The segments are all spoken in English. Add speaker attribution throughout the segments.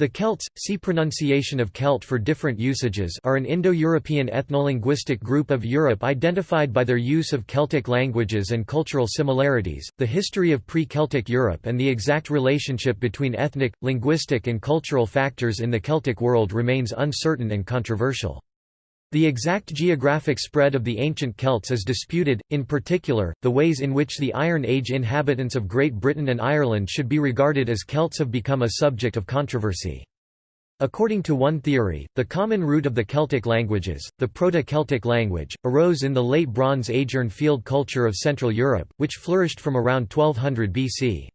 Speaker 1: The Celts, see pronunciation of Celt for different usages are an Indo-European ethnolinguistic group of Europe identified by their use of Celtic languages and cultural similarities. The history of pre-Celtic Europe and the exact relationship between ethnic, linguistic and cultural factors in the Celtic world remains uncertain and controversial. The exact geographic spread of the ancient Celts is disputed, in particular, the ways in which the Iron Age inhabitants of Great Britain and Ireland should be regarded as Celts have become a subject of controversy. According to one theory, the common root of the Celtic languages, the Proto-Celtic language, arose in the late Bronze Age Urnfield culture of Central Europe, which flourished from around 1200 BC.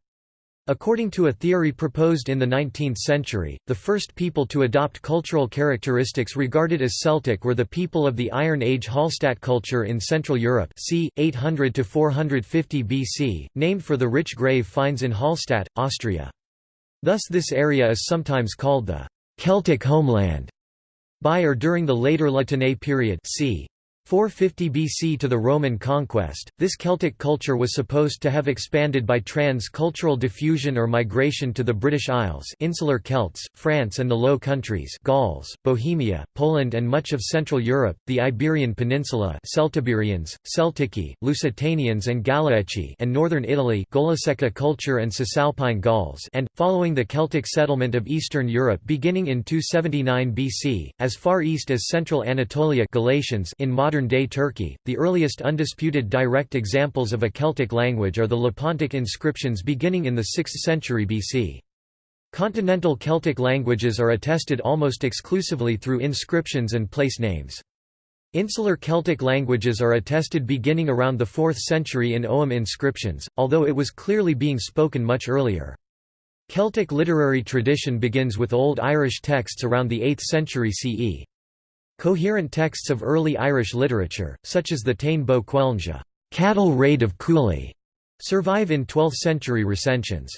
Speaker 1: According to a theory proposed in the 19th century, the first people to adopt cultural characteristics regarded as Celtic were the people of the Iron Age Hallstatt culture in Central Europe c. 800 to 450 BC, named for the rich grave finds in Hallstatt, Austria. Thus this area is sometimes called the «Celtic homeland» by or during the later La Tène period c. 450 BC to the Roman conquest, this Celtic culture was supposed to have expanded by trans-cultural diffusion or migration to the British Isles insular Celts, France and the Low Countries Gauls, Bohemia, Poland and much of Central Europe, the Iberian Peninsula Celtiberians, Celtici, Lusitanians and Gallici and northern Italy Golasecca culture and Cisalpine Gauls and, following the Celtic settlement of Eastern Europe beginning in 279 BC, as far east as central Anatolia Galatians in modern modern-day Turkey. The earliest undisputed direct examples of a Celtic language are the Lepontic inscriptions beginning in the 6th century BC. Continental Celtic languages are attested almost exclusively through inscriptions and place names. Insular Celtic languages are attested beginning around the 4th century in Ogham inscriptions, although it was clearly being spoken much earlier. Celtic literary tradition begins with Old Irish texts around the 8th century CE. Coherent texts of early Irish literature, such as the Táin Bó Cúailnge cattle raid of Cooley, survive in 12th-century recensions.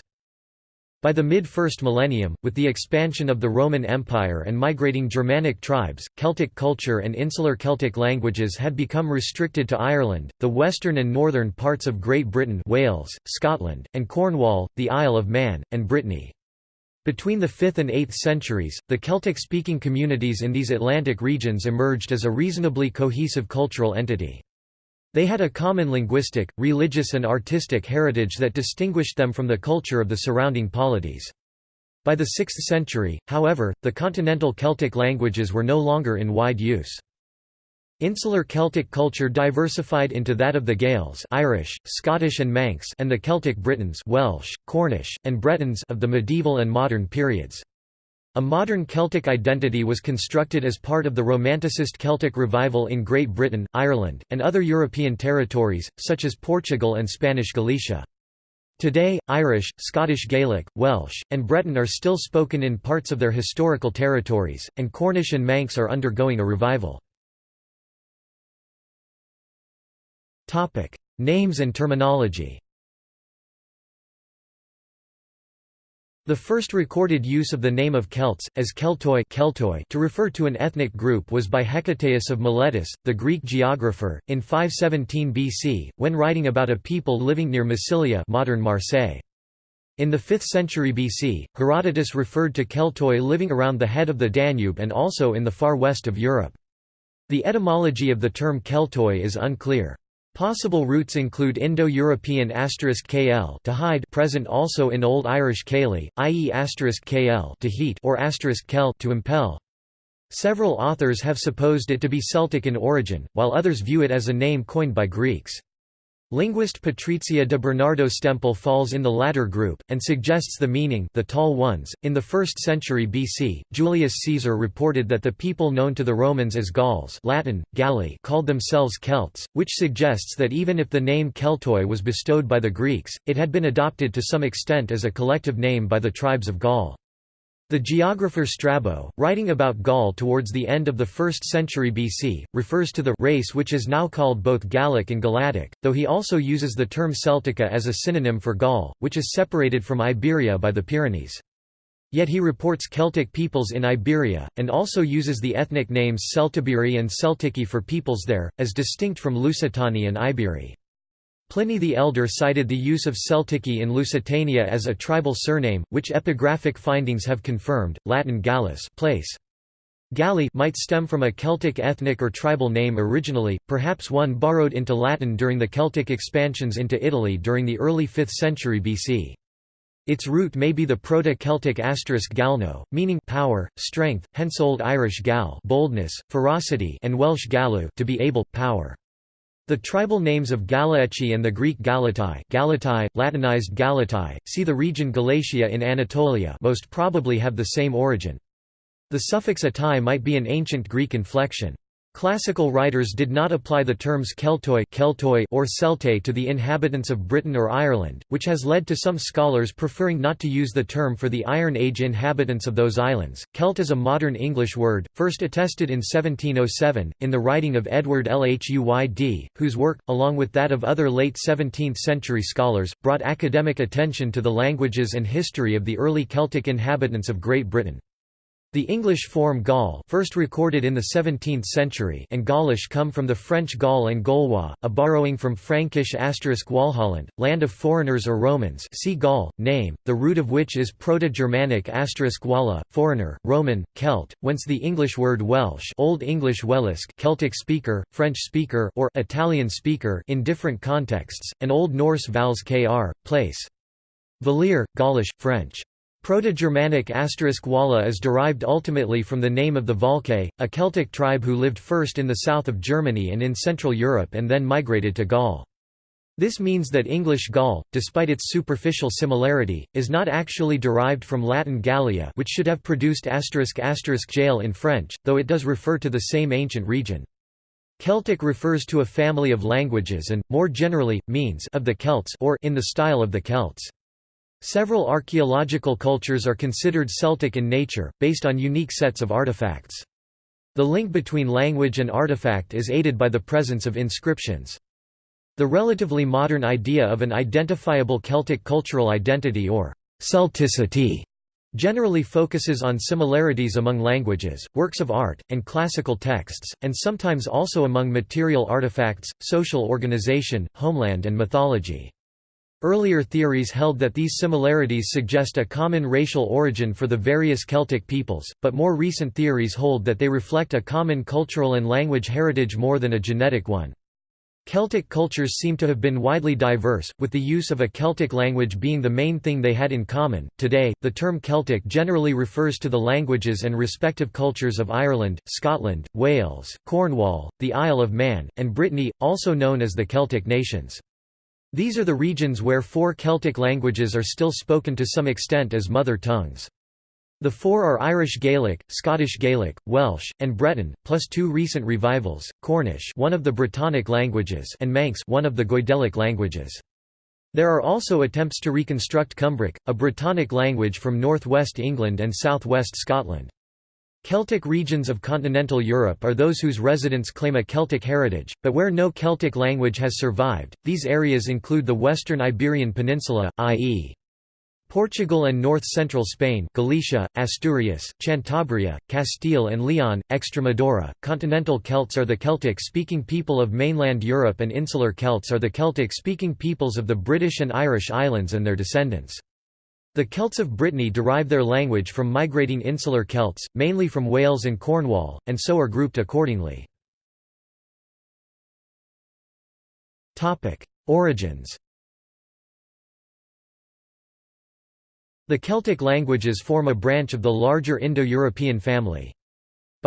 Speaker 1: By the mid-first millennium, with the expansion of the Roman Empire and migrating Germanic tribes, Celtic culture and insular Celtic languages had become restricted to Ireland, the western and northern parts of Great Britain Wales, Scotland, and Cornwall, the Isle of Man, and Brittany. Between the 5th and 8th centuries, the Celtic-speaking communities in these Atlantic regions emerged as a reasonably cohesive cultural entity. They had a common linguistic, religious and artistic heritage that distinguished them from the culture of the surrounding polities. By the 6th century, however, the continental Celtic languages were no longer in wide use. Insular Celtic culture diversified into that of the Gaels Irish, Scottish and Manx and the Celtic Britons Welsh, Cornish, and Bretons of the medieval and modern periods. A modern Celtic identity was constructed as part of the Romanticist Celtic revival in Great Britain, Ireland, and other European territories, such as Portugal and Spanish Galicia. Today, Irish, Scottish Gaelic, Welsh, and Breton are still spoken in parts of their historical territories, and Cornish and Manx are undergoing a revival. Topic: Names and terminology. The first recorded use of the name of Celts, as Keltoi, Keltoi to refer to an ethnic group was by Hecataeus of Miletus, the Greek geographer, in 517 BC, when writing about a people living near Massilia modern Marseille. In the 5th century BC, Herodotus referred to Keltoi living around the head of the Danube and also in the far west of Europe. The etymology of the term Keltoi is unclear. Possible roots include Indo-European kl to hide present also in Old Irish keli, i.e kl to heat or kel to impel. Several authors have supposed it to be Celtic in origin, while others view it as a name coined by Greeks. Linguist Patrizia de Bernardo Stempel falls in the latter group, and suggests the meaning the tall ones. In the 1st century BC, Julius Caesar reported that the people known to the Romans as Gauls Latin, Galli called themselves Celts, which suggests that even if the name Keltoi was bestowed by the Greeks, it had been adopted to some extent as a collective name by the tribes of Gaul. The geographer Strabo, writing about Gaul towards the end of the 1st century BC, refers to the race which is now called both Gallic and Galatic, though he also uses the term Celtica as a synonym for Gaul, which is separated from Iberia by the Pyrenees. Yet he reports Celtic peoples in Iberia, and also uses the ethnic names Celtiberi and Celtici for peoples there, as distinct from Lusitani and Iberi. Pliny the Elder cited the use of Celtici in Lusitania as a tribal surname, which epigraphic findings have confirmed. Latin Gallus place. Galli might stem from a Celtic ethnic or tribal name originally, perhaps one borrowed into Latin during the Celtic expansions into Italy during the early 5th century BC. Its root may be the Proto-Celtic asterisk galno, meaning power, strength, hence Old Irish gal boldness, ferocity and Welsh gallu to be able, power. The tribal names of Galaeci and the Greek Galatai, Galatai Latinized Galatai, see the region Galatia in Anatolia most probably have the same origin. The suffix atai might be an ancient Greek inflection. Classical writers did not apply the terms Keltoi, Keltoi or Celtae to the inhabitants of Britain or Ireland, which has led to some scholars preferring not to use the term for the Iron Age inhabitants of those islands. Celt is a modern English word, first attested in 1707, in the writing of Edward Lhuyd, whose work, along with that of other late 17th century scholars, brought academic attention to the languages and history of the early Celtic inhabitants of Great Britain. The English form Gaul first recorded in the 17th century and Gaulish come from the French Gaul and Gaulois, a borrowing from Frankish asterisk Walhalland, land of foreigners or Romans see Gaul, name, the root of which is Proto-Germanic asterisk Walla, foreigner, Roman, Celt, whence the English word Welsh Old English Welisk Celtic speaker, French speaker or Italian speaker in different contexts, and Old Norse vals kr, place. Valir, Gaulish, French. Proto-Germanic asterisk walla is derived ultimately from the name of the Volcae, a Celtic tribe who lived first in the south of Germany and in Central Europe and then migrated to Gaul. This means that English Gaul, despite its superficial similarity, is not actually derived from Latin Gallia which should have produced jail in French, though it does refer to the same ancient region. Celtic refers to a family of languages and, more generally, means of the Celts or in the style of the Celts. Several archaeological cultures are considered Celtic in nature, based on unique sets of artifacts. The link between language and artifact is aided by the presence of inscriptions. The relatively modern idea of an identifiable Celtic cultural identity or Celticity generally focuses on similarities among languages, works of art, and classical texts, and sometimes also among material artifacts, social organization, homeland and mythology. Earlier theories held that these similarities suggest a common racial origin for the various Celtic peoples, but more recent theories hold that they reflect a common cultural and language heritage more than a genetic one. Celtic cultures seem to have been widely diverse, with the use of a Celtic language being the main thing they had in common. Today, the term Celtic generally refers to the languages and respective cultures of Ireland, Scotland, Wales, Cornwall, the Isle of Man, and Brittany, also known as the Celtic nations. These are the regions where four Celtic languages are still spoken to some extent as mother tongues. The four are Irish Gaelic, Scottish Gaelic, Welsh, and Breton, plus two recent revivals, Cornish one of the Brittonic languages and Manx one of the Goidelic languages. There are also attempts to reconstruct Cumbric, a Brittonic language from northwest England and southwest Scotland. Celtic regions of continental Europe are those whose residents claim a Celtic heritage, but where no Celtic language has survived. These areas include the western Iberian Peninsula, i.e. Portugal and north-central Spain Galicia, Asturias, Cantabria, Castile and Leon, Extremadura. Continental Celts are the Celtic-speaking people of mainland Europe and insular Celts are the Celtic-speaking peoples of the British and Irish Islands and their descendants. The Celts of Brittany derive their language from migrating insular Celts, mainly from Wales and Cornwall, and so are grouped accordingly. Origins The Celtic languages form a branch of the larger Indo-European family.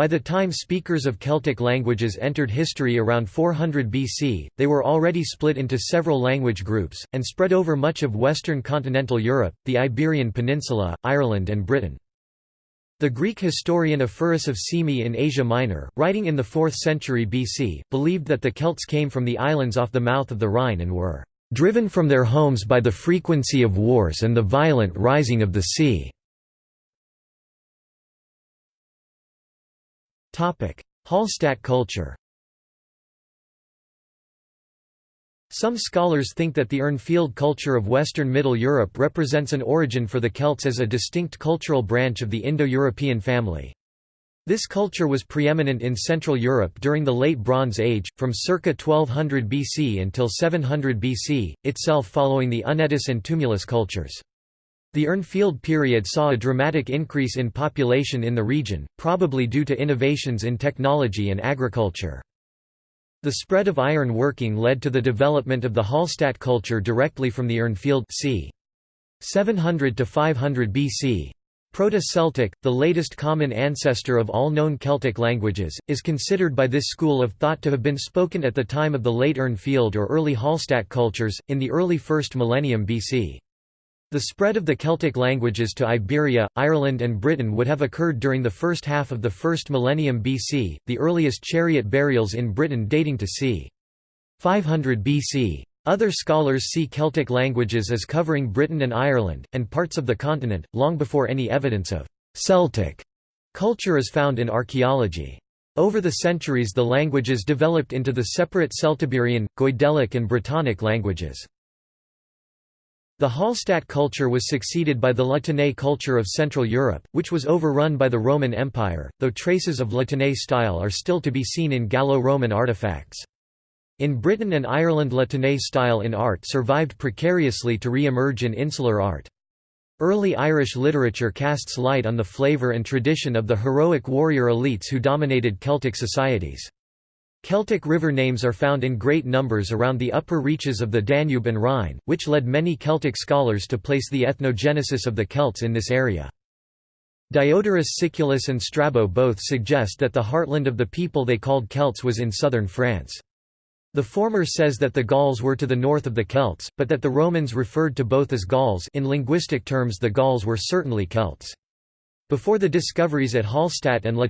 Speaker 1: By the time speakers of Celtic languages entered history around 400 BC, they were already split into several language groups, and spread over much of western continental Europe, the Iberian Peninsula, Ireland and Britain. The Greek historian Ephorus of Cyme in Asia Minor, writing in the 4th century BC, believed that the Celts came from the islands off the mouth of the Rhine and were "...driven from their homes by the frequency of wars and the violent rising of the sea." Hallstatt culture Some scholars think that the Urnfield culture of Western Middle Europe represents an origin for the Celts as a distinct cultural branch of the Indo-European family. This culture was preeminent in Central Europe during the Late Bronze Age, from circa 1200 BC until 700 BC, itself following the Unetice and Tumulus cultures. The Urnfield period saw a dramatic increase in population in the region, probably due to innovations in technology and agriculture. The spread of iron working led to the development of the Hallstatt culture directly from the Urnfield c. 700 to 500 BC. Proto-Celtic, the latest common ancestor of all known Celtic languages, is considered by this school of thought to have been spoken at the time of the late Urnfield or early Hallstatt cultures, in the early 1st millennium BC. The spread of the Celtic languages to Iberia, Ireland and Britain would have occurred during the first half of the first millennium BC, the earliest chariot burials in Britain dating to c. 500 BC. Other scholars see Celtic languages as covering Britain and Ireland, and parts of the continent, long before any evidence of «Celtic» culture is found in archaeology. Over the centuries the languages developed into the separate Celtiberian, Goidelic and Brittonic languages. The Hallstatt culture was succeeded by the La Tène culture of Central Europe, which was overrun by the Roman Empire, though traces of La Tène style are still to be seen in Gallo-Roman artifacts. In Britain and Ireland La Tène style in art survived precariously to re-emerge in insular art. Early Irish literature casts light on the flavour and tradition of the heroic warrior elites who dominated Celtic societies. Celtic river names are found in great numbers around the upper reaches of the Danube and Rhine, which led many Celtic scholars to place the ethnogenesis of the Celts in this area. Diodorus Siculus and Strabo both suggest that the heartland of the people they called Celts was in southern France. The former says that the Gauls were to the north of the Celts, but that the Romans referred to both as Gauls in linguistic terms the Gauls were certainly Celts. Before the discoveries at Hallstatt and La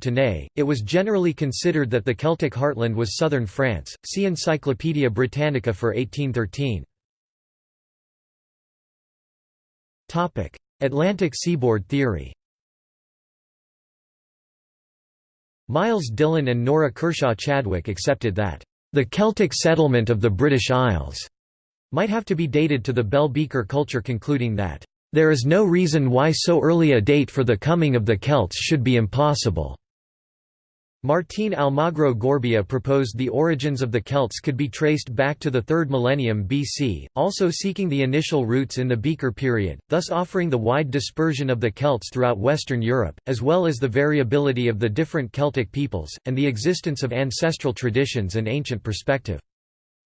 Speaker 1: it was generally considered that the Celtic heartland was southern France. See Encyclopædia Britannica for 1813. Topic: Atlantic seaboard theory. Myles Dillon and Nora Kershaw Chadwick accepted that the Celtic settlement of the British Isles might have to be dated to the Bell Beaker culture concluding that, "...there is no reason why so early a date for the coming of the Celts should be impossible." Martín Almagro Gorbea proposed the origins of the Celts could be traced back to the 3rd millennium BC, also seeking the initial roots in the Beaker period, thus offering the wide dispersion of the Celts throughout Western Europe, as well as the variability of the different Celtic peoples, and the existence of ancestral traditions and ancient perspective.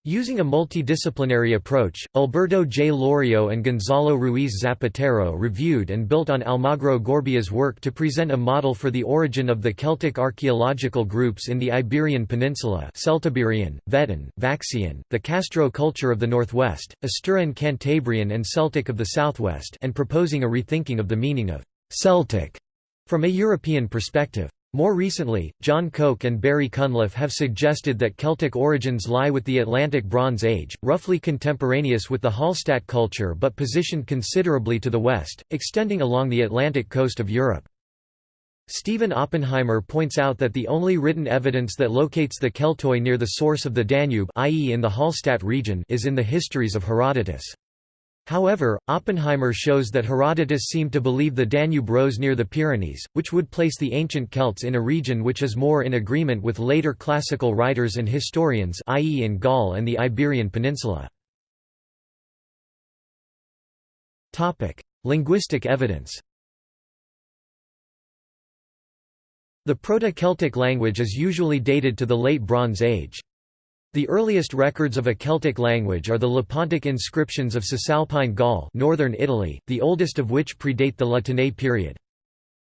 Speaker 1: Using a multidisciplinary approach, Alberto J. Lorrio and Gonzalo Ruiz Zapatero reviewed and built on Almagro Gorbea's work to present a model for the origin of the Celtic archaeological groups in the Iberian Peninsula Celtiberian, Vedan, Vaccaean, the Castro culture of the northwest, Asturian Cantabrian and Celtic of the southwest and proposing a rethinking of the meaning of «Celtic» from a European perspective. More recently, John Koch and Barry Cunliffe have suggested that Celtic origins lie with the Atlantic Bronze Age, roughly contemporaneous with the Hallstatt culture but positioned considerably to the west, extending along the Atlantic coast of Europe. Stephen Oppenheimer points out that the only written evidence that locates the Keltoi near the source of the Danube i.e. in the Hallstatt region is in the histories of Herodotus. However, Oppenheimer shows that Herodotus seemed to believe the Danube rose near the Pyrenees, which would place the ancient Celts in a region which is more in agreement with later classical writers and historians i.e. in Gaul and the Iberian Peninsula. Linguistic evidence The Proto-Celtic language is usually dated to the Late Bronze Age. The earliest records of a Celtic language are the Lepontic inscriptions of Cisalpine Gaul northern Italy, the oldest of which predate the La Tène period.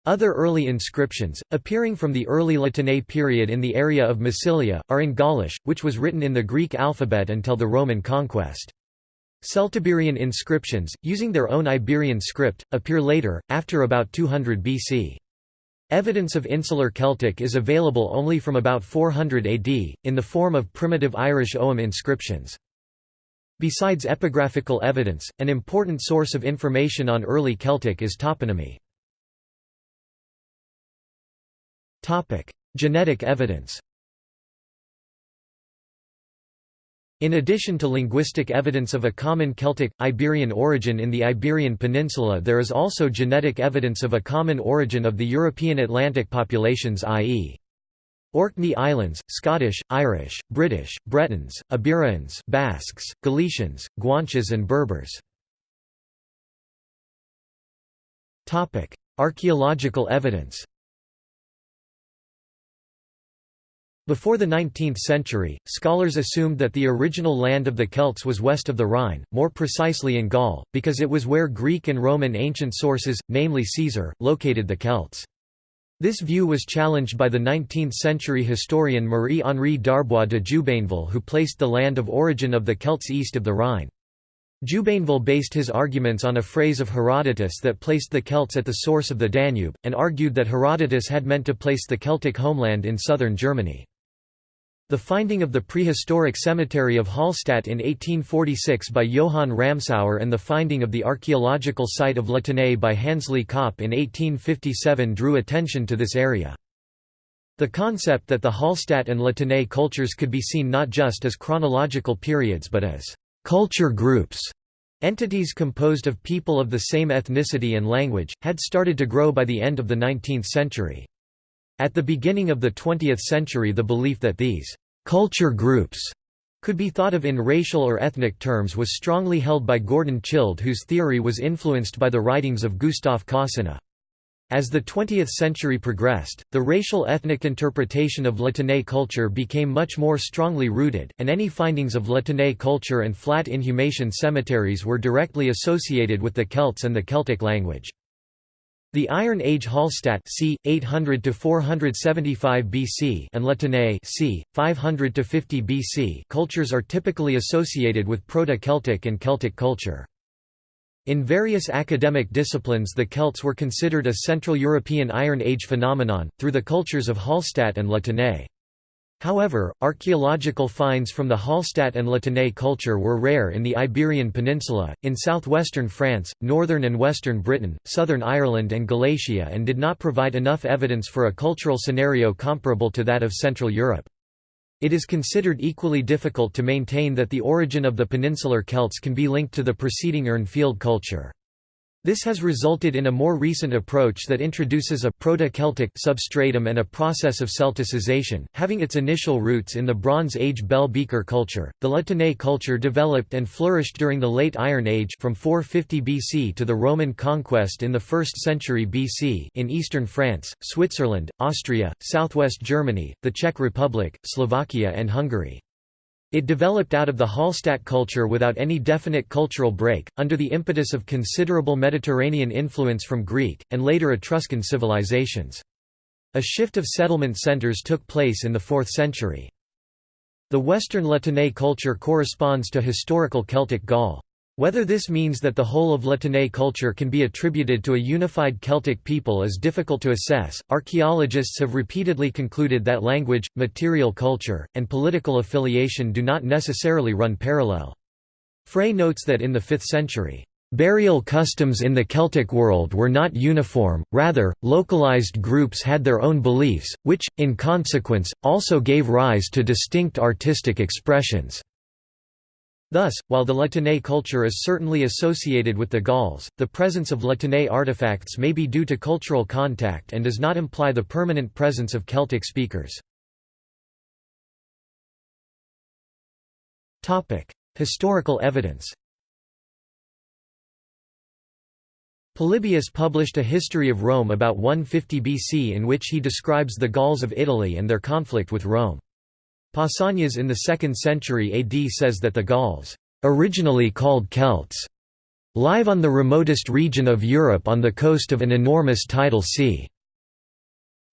Speaker 1: Other early inscriptions, appearing from the early La Tène period in the area of Massilia, are in Gaulish, which was written in the Greek alphabet until the Roman conquest. Celtiberian inscriptions, using their own Iberian script, appear later, after about 200 BC. Evidence of Insular Celtic is available only from about 400 AD, in the form of primitive Irish Ogham inscriptions. Besides epigraphical evidence, an important source of information on early Celtic is toponymy. Genetic evidence In addition to linguistic evidence of a common Celtic, Iberian origin in the Iberian Peninsula there is also genetic evidence of a common origin of the European Atlantic populations i.e. Orkney Islands, Scottish, Irish, British, Bretons, Iberians, Basques, Galicians, Guanches and Berbers. Archaeological evidence Before the 19th century, scholars assumed that the original land of the Celts was west of the Rhine, more precisely in Gaul, because it was where Greek and Roman ancient sources, namely Caesar, located the Celts. This view was challenged by the 19th-century historian Marie-Henri d'Arbois de Jubainville who placed the land of origin of the Celts east of the Rhine. Jubainville based his arguments on a phrase of Herodotus that placed the Celts at the source of the Danube, and argued that Herodotus had meant to place the Celtic homeland in southern Germany. The finding of the prehistoric cemetery of Hallstatt in 1846 by Johann Ramsauer and the finding of the archaeological site of La Tène by Hansli Kopp in 1857 drew attention to this area. The concept that the Hallstatt and La Tène cultures could be seen not just as chronological periods but as culture groups entities composed of people of the same ethnicity and language, had started to grow by the end of the 19th century. At the beginning of the 20th century the belief that these «culture groups» could be thought of in racial or ethnic terms was strongly held by Gordon Childe whose theory was influenced by the writings of Gustaf Kossinna. As the 20th century progressed, the racial ethnic interpretation of La Tène culture became much more strongly rooted, and any findings of La Tène culture and flat inhumation cemeteries were directly associated with the Celts and the Celtic language. The Iron Age Hallstatt c. 800 to 475 BC and La Tène c. 500 to 50 BC cultures are typically associated with Proto-Celtic and Celtic culture. In various academic disciplines the Celts were considered a Central European Iron Age phenomenon, through the cultures of Hallstatt and La Tène. However, archaeological finds from the Hallstatt and La Tène culture were rare in the Iberian Peninsula, in southwestern France, northern and western Britain, southern Ireland and Galatia and did not provide enough evidence for a cultural scenario comparable to that of Central Europe. It is considered equally difficult to maintain that the origin of the peninsular Celts can be linked to the preceding Urnfield culture. This has resulted in a more recent approach that introduces a Proto-Celtic substratum and a process of Celticization, having its initial roots in the Bronze Age bell beaker culture. The La Tène culture developed and flourished during the Late Iron Age from 450 BC to the Roman conquest in the 1st century BC in eastern France, Switzerland, Austria, southwest Germany, the Czech Republic, Slovakia and Hungary. It developed out of the Hallstatt culture without any definite cultural break, under the impetus of considerable Mediterranean influence from Greek, and later Etruscan civilizations. A shift of settlement centers took place in the 4th century. The Western La Tène culture corresponds to historical Celtic Gaul. Whether this means that the whole of La Tène culture can be attributed to a unified Celtic people is difficult to assess. Archaeologists have repeatedly concluded that language, material culture, and political affiliation do not necessarily run parallel. Frey notes that in the 5th century, Burial customs in the Celtic world were not uniform, rather, localized groups had their own beliefs, which, in consequence, also gave rise to distinct artistic expressions. Thus, while the La culture is certainly associated with the Gauls, the presence of La artifacts may be due to cultural contact and does not imply the permanent presence of Celtic speakers. Historical evidence Polybius published a history of Rome about 150 BC in which he describes the Gauls of Italy and their conflict with Rome. Pausanias in the 2nd century AD says that the Gauls, originally called Celts, live on the remotest region of Europe on the coast of an enormous tidal sea.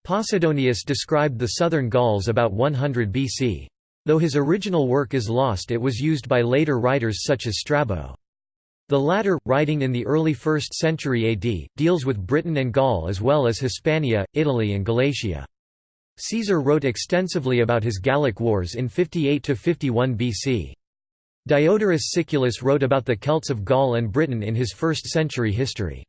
Speaker 1: Posidonius described the southern Gauls about 100 BC. Though his original work is lost it was used by later writers such as Strabo. The latter, writing in the early 1st century AD, deals with Britain and Gaul as well as Hispania, Italy and Galatia. Caesar wrote extensively about his Gallic wars in 58–51 BC. Diodorus Siculus wrote about the Celts of Gaul and Britain in his 1st century history.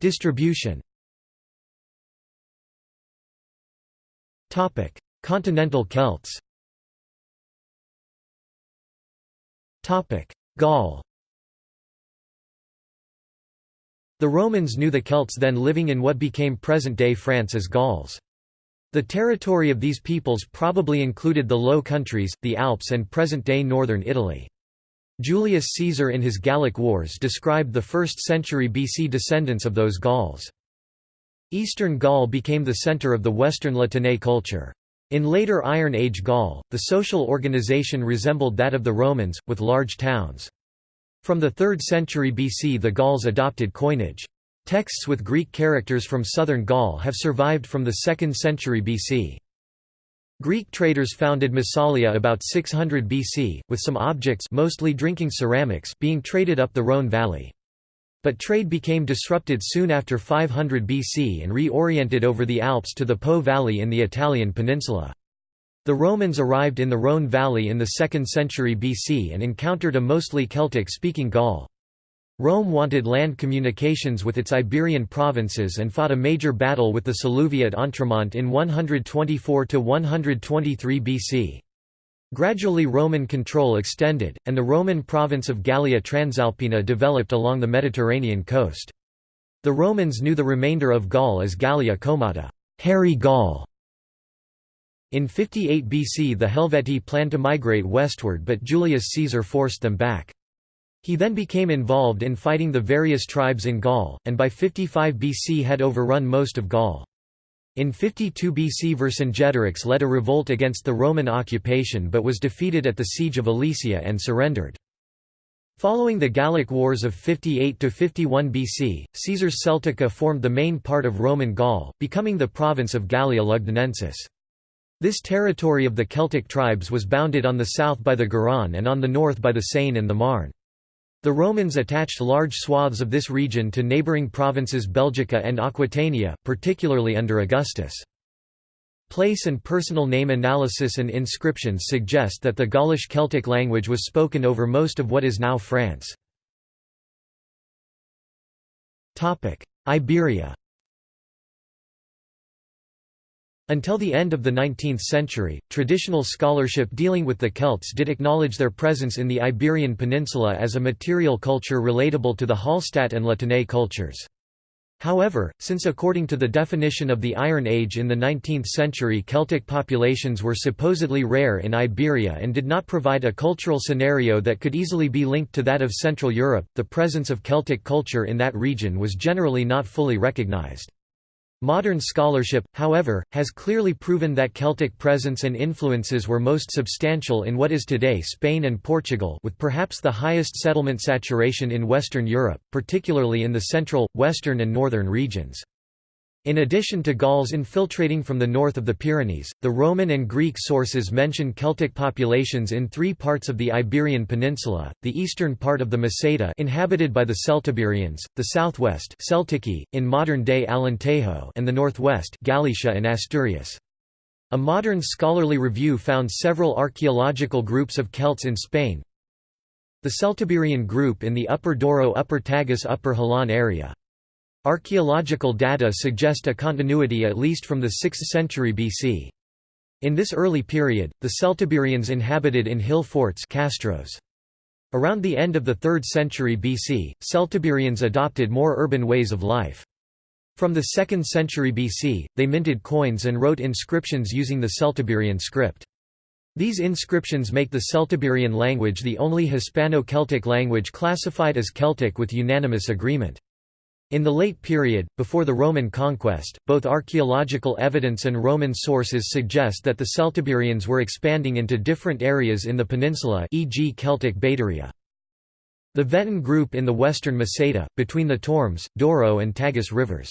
Speaker 1: Distribution Continental Celts Gaul The Romans knew the Celts then living in what became present-day France as Gauls. The territory of these peoples probably included the Low Countries, the Alps and present-day northern Italy. Julius Caesar in his Gallic Wars described the 1st century BC descendants of those Gauls. Eastern Gaul became the center of the Western La Tène culture. In later Iron Age Gaul, the social organization resembled that of the Romans, with large towns. From the 3rd century BC the Gauls adopted coinage. Texts with Greek characters from southern Gaul have survived from the 2nd century BC. Greek traders founded Massalia about 600 BC, with some objects mostly drinking ceramics being traded up the Rhône valley. But trade became disrupted soon after 500 BC and reoriented over the Alps to the Po valley in the Italian peninsula. The Romans arrived in the Rhône valley in the 2nd century BC and encountered a mostly Celtic-speaking Gaul. Rome wanted land communications with its Iberian provinces and fought a major battle with the Salluvii at Entremont in 124–123 BC. Gradually Roman control extended, and the Roman province of Gallia Transalpina developed along the Mediterranean coast. The Romans knew the remainder of Gaul as Gallia Comata hairy Gaul", in 58 BC the Helvetii planned to migrate westward but Julius Caesar forced them back. He then became involved in fighting the various tribes in Gaul, and by 55 BC had overrun most of Gaul. In 52 BC Vercingetorix led a revolt against the Roman occupation but was defeated at the siege of Alesia and surrendered. Following the Gallic Wars of 58–51 BC, Caesar's Celtica formed the main part of Roman Gaul, becoming the province of Gallia Lugdunensis. This territory of the Celtic tribes was bounded on the south by the Garonne and on the north by the Seine and the Marne. The Romans attached large swaths of this region to neighbouring provinces Belgica and Aquitania, particularly under Augustus. Place and personal name analysis and inscriptions suggest that the Gaulish Celtic language was spoken over most of what is now France. Iberia Until the end of the 19th century, traditional scholarship dealing with the Celts did acknowledge their presence in the Iberian Peninsula as a material culture relatable to the Hallstatt and Latène cultures. However, since according to the definition of the Iron Age in the 19th century Celtic populations were supposedly rare in Iberia and did not provide a cultural scenario that could easily be linked to that of Central Europe, the presence of Celtic culture in that region was generally not fully recognized. Modern scholarship, however, has clearly proven that Celtic presence and influences were most substantial in what is today Spain and Portugal with perhaps the highest settlement saturation in Western Europe, particularly in the central, western and northern regions. In addition to Gauls infiltrating from the north of the Pyrenees, the Roman and Greek sources mention Celtic populations in three parts of the Iberian Peninsula, the eastern part of the Meseta inhabited by the Celtiberians, the southwest Celtici, in modern-day Alentejo and the northwest Galicia and Asturias. A modern scholarly review found several archaeological groups of Celts in Spain. The Celtiberian group in the Upper Douro Upper Tagus Upper Jalón area. Archaeological data suggest a continuity at least from the 6th century BC. In this early period, the Celtiberians inhabited in hill forts castros. Around the end of the 3rd century BC, Celtiberians adopted more urban ways of life. From the 2nd century BC, they minted coins and wrote inscriptions using the Celtiberian script. These inscriptions make the Celtiberian language the only Hispano-Celtic language classified as Celtic with unanimous agreement. In the late period, before the Roman conquest, both archaeological evidence and Roman sources suggest that the Celtiberians were expanding into different areas in the peninsula e.g. Celtic Baeturia. The Veton group in the western Meseta, between the Tormes, Douro and Tagus rivers.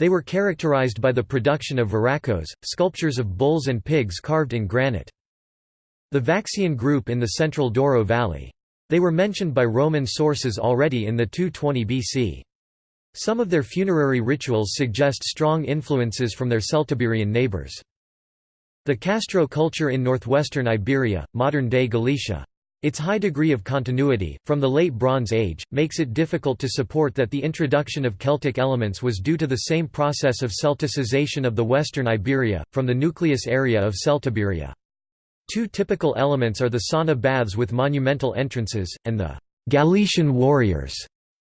Speaker 1: They were characterized by the production of verracos, sculptures of bulls and pigs carved in granite. The Vaccaean group in the central Douro valley. They were mentioned by Roman sources already in the 220 BC. Some of their funerary rituals suggest strong influences from their Celtiberian neighbors. The Castro culture in northwestern Iberia, modern-day Galicia. Its high degree of continuity, from the Late Bronze Age, makes it difficult to support that the introduction of Celtic elements was due to the same process of Celticization of the western Iberia, from the nucleus area of Celtiberia. Two typical elements are the sauna baths with monumental entrances, and the Galician warriors,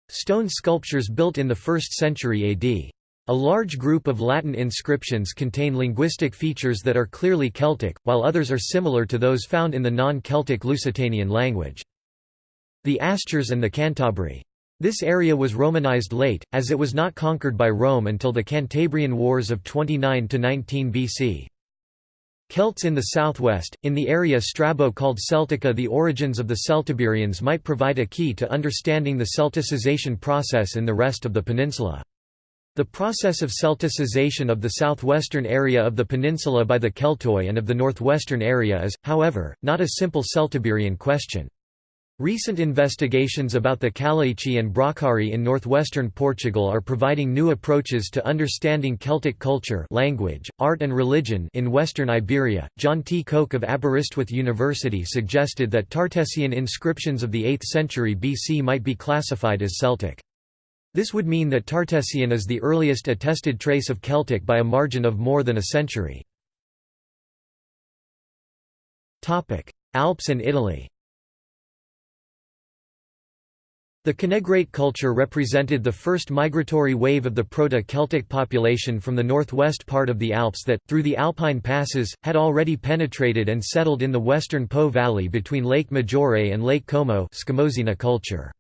Speaker 1: stone sculptures built in the 1st century AD. A large group of Latin inscriptions contain linguistic features that are clearly Celtic, while others are similar to those found in the non-Celtic Lusitanian language. The Astures and the Cantabri. This area was Romanized late, as it was not conquered by Rome until the Cantabrian Wars of 29–19 BC. Celts in the southwest, in the area Strabo called Celtica the origins of the Celtiberians might provide a key to understanding the Celticization process in the rest of the peninsula. The process of Celticization of the southwestern area of the peninsula by the Keltoi and of the northwestern area is, however, not a simple Celtiberian question. Recent investigations about the Calaici and Bracari in northwestern Portugal are providing new approaches to understanding Celtic culture language, art and religion in western Iberia. John T. Koch of Aberystwyth University suggested that Tartessian inscriptions of the 8th century BC might be classified as Celtic. This would mean that Tartessian is the earliest attested trace of Celtic by a margin of more than a century. Alps and Italy The Canegrate culture represented the first migratory wave of the Proto-Celtic population from the northwest part of the Alps that, through the Alpine passes, had already penetrated and settled in the western Po valley between Lake Maggiore and Lake Como culture.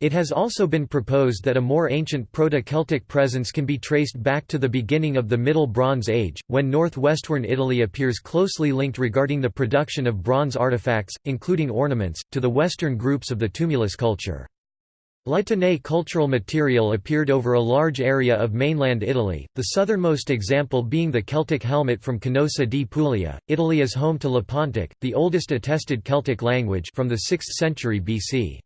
Speaker 1: It has also been proposed that a more ancient Proto-Celtic presence can be traced back to the beginning of the Middle Bronze Age, when northwestern Italy appears closely linked regarding the production of bronze artifacts, including ornaments, to the western groups of the tumulus culture. La Tène cultural material appeared over a large area of mainland Italy, the southernmost example being the Celtic helmet from Canosa di Puglia. Italy is home to Lepontic, the oldest attested Celtic language from the 6th century BC.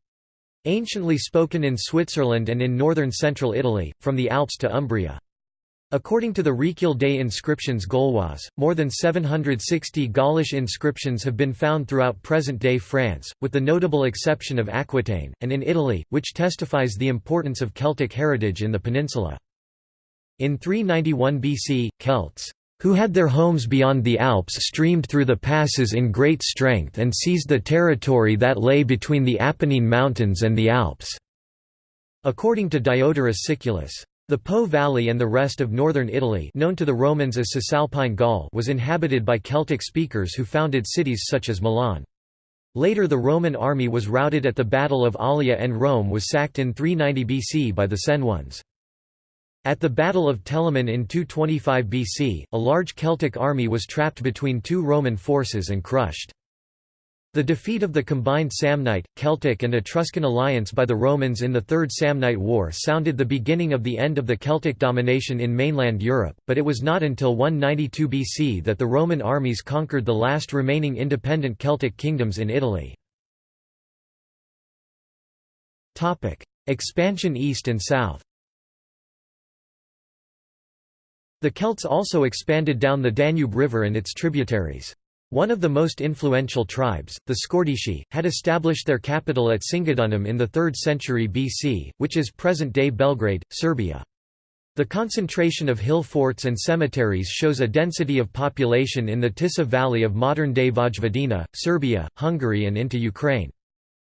Speaker 1: Anciently spoken in Switzerland and in northern central Italy, from the Alps to Umbria. According to the Recueil des inscriptions Gauloises, more than 760 Gaulish inscriptions have been found throughout present-day France, with the notable exception of Aquitaine, and in Italy, which testifies the importance of Celtic heritage in the peninsula. In 391 BC, Celts who had their homes beyond the Alps streamed through the passes in great strength and seized the territory that lay between the Apennine Mountains and the Alps." According to Diodorus Siculus. The Po Valley and the rest of northern Italy known to the Romans as Cisalpine Gaul was inhabited by Celtic speakers who founded cities such as Milan. Later the Roman army was routed at the Battle of Allia and Rome was sacked in 390 BC by the Senones. At the Battle of Telamon in 225 BC, a large Celtic army was trapped between two Roman forces and crushed. The defeat of the combined Samnite, Celtic and Etruscan alliance by the Romans in the Third Samnite War sounded the beginning of the end of the Celtic domination in mainland Europe, but it was not until 192 BC that the Roman armies conquered the last remaining independent Celtic kingdoms in Italy. Expansion east and south The Celts also expanded down the Danube River and its tributaries. One of the most influential tribes, the Scordisci, had established their capital at Singidunum in the 3rd century BC, which is present-day Belgrade, Serbia. The concentration of hill forts and cemeteries shows a density of population in the Tisa Valley of modern-day Vojvodina, Serbia, Hungary and into Ukraine.